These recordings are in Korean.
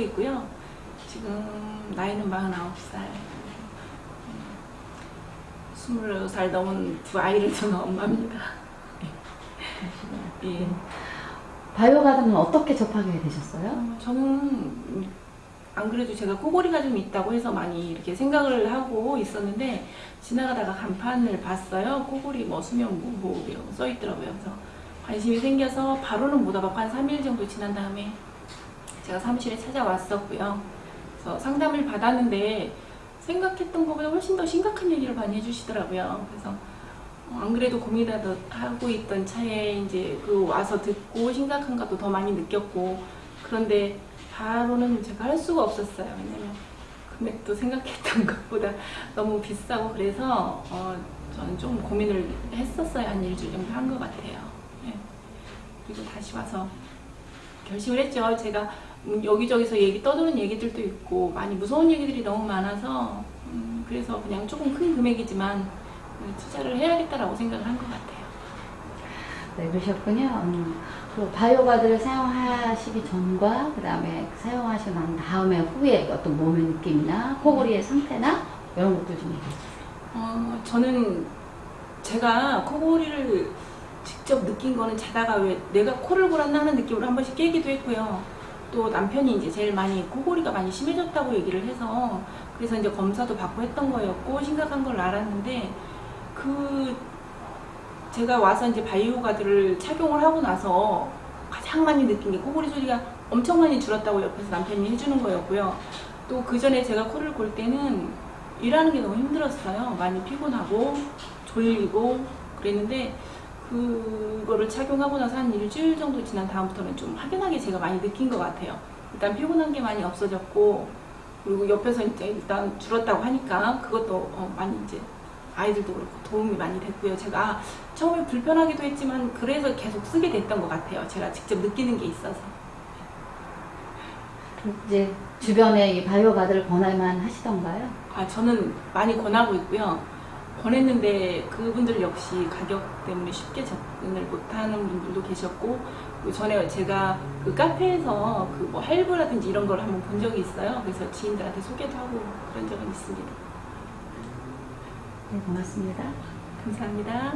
살고 있고요. 지금 나이는 49살. 20살 넘은 두 아이를 두는 엄마입니다. 예. 바이오 가든은 어떻게 접하게 되셨어요? 어, 저는 음, 안 그래도 제가 코골이가 좀 있다고 해서 많이 이렇게 생각을 하고 있었는데 지나가다가 간판을 봤어요. 코골이 뭐 수면 무호흡 이런 거 써있더라고요. 그래서 관심이 생겨서 바로는 못 와봤고 한 3일 정도 지난 다음에 제가 사무실에 찾아왔었고요. 그래서 상담을 받았는데 생각했던 것보다 훨씬 더 심각한 얘기를 많이 해주시더라고요. 그래서 어, 안 그래도 고민하고 있던 차에 이제 그 와서 듣고 심각한 것도 더 많이 느꼈고 그런데 바로는 제가 할 수가 없었어요. 왜냐면 금액도 생각했던 것보다 너무 비싸고 그래서 어, 저는 좀 고민을 했었어요. 한 일주일 정도 한 것 같아요. 예. 그리고 다시 와서 결심을 했죠. 제가 음, 여기저기서 얘기 떠도는 얘기들도 있고 많이 무서운 얘기들이 너무 많아서 음, 그래서 그냥 조금 큰 금액이지만 음, 투자를 해야겠다라고 생각을 한 것 같아요. 네, 그러셨군요. 음, 그 바이오 가드를 사용하시기 전과 그 다음에 사용하시고 난 다음에 후에 어떤 몸의 느낌이나 코골이의 상태나 이런 것들 좀 얘기해 주세요. 어, 저는 제가 코골이를 직접 느낀 거는 자다가 왜 내가 코를 골았나 하는 느낌으로 한 번씩 깨기도 했고요. 또 남편이 이제 제일 많이 코골이가 많이 심해졌다고 얘기를 해서 그래서 이제 검사도 받고 했던 거였고 심각한 걸 알았는데 그 제가 와서 이제 바이오 가드를 착용을 하고 나서 가장 많이 느낀 게 코골이 소리가 엄청 많이 줄었다고 옆에서 남편이 해주는 거였고요. 또 그 전에 제가 코를 골 때는 일하는 게 너무 힘들었어요. 많이 피곤하고 졸리고 그랬는데 그거를 착용하고 나서 한 일주일 정도 지난 다음부터는 좀 확연하게 제가 많이 느낀 것 같아요. 일단 피곤한 게 많이 없어졌고 그리고 옆에서 이제 일단 줄었다고 하니까 그것도 어, 많이 이제 아이들도 그렇고 도움이 많이 됐고요. 제가 처음에 불편하기도 했지만 그래서 계속 쓰게 됐던 것 같아요. 제가 직접 느끼는 게 있어서. 이제 주변에 이 바이오 가드를 권할만 하시던가요? 아, 저는 많이 권하고 있고요. 권했는데 그분들 역시 가격 때문에 쉽게 접근을 못하는 분들도 계셨고 그 전에 제가 그 카페에서 그 뭐 할부라든지 이런 걸 한번 본 적이 있어요. 그래서 지인들한테 소개도 하고 그런 적은 있습니다. 네, 고맙습니다. 감사합니다.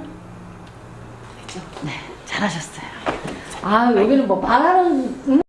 됐죠? 네, 잘하셨어요. 아, 여기는 뭐 말하는